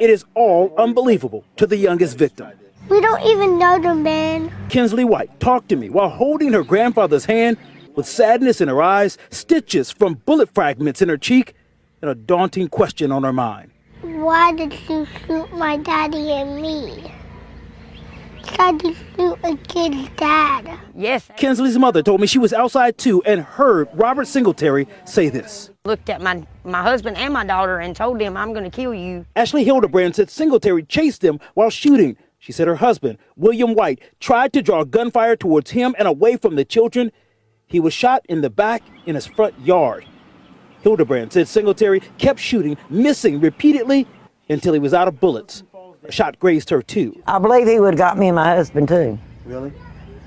It is all unbelievable to the youngest victim. We don't even know the man. Kinsley White talked to me while holding her grandfather's hand with sadness in her eyes, stitches from bullet fragments in her cheek, and a daunting question on her mind. Why did you shoot my daddy and me? Tried to shoot a kid's dad. Yes. Kinsley's mother told me she was outside too and heard Robert Singletary say this. Looked at my, my husband and my daughter and told them, I'm going to kill you. Ashley Hildebrand said Singletary chased them while shooting. She said her husband, William White, tried to draw gunfire towards him and away from the children. He was shot in the back in his front yard. Hildebrand said Singletary kept shooting, missing repeatedly until he was out of bullets. A shot grazed her too. I believe he would have got me and my husband too. Really?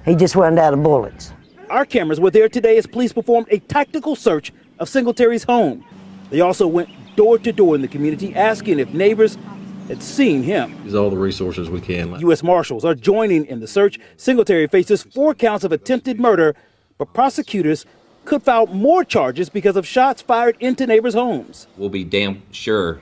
He just wasn't out of bullets. Our cameras were there today as police performed a tactical search of Singletary's home. They also went door to door in the community asking if neighbors had seen him. Use all the resources we can. U.S. Marshals are joining in the search. Singletary faces four counts of attempted murder, but prosecutors could file more charges because of shots fired into neighbors' homes. We'll be damn sure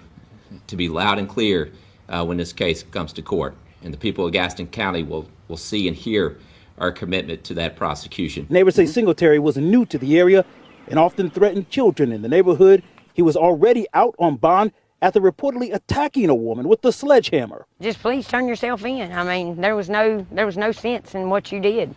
to be loud and clear uh, when this case comes to court. And the people of Gaston County will, will see and hear our commitment to that prosecution. Neighbors say Singletary was new to the area and often threatened children in the neighborhood. He was already out on bond after reportedly attacking a woman with a sledgehammer. Just please turn yourself in. I mean, there was no there was no sense in what you did.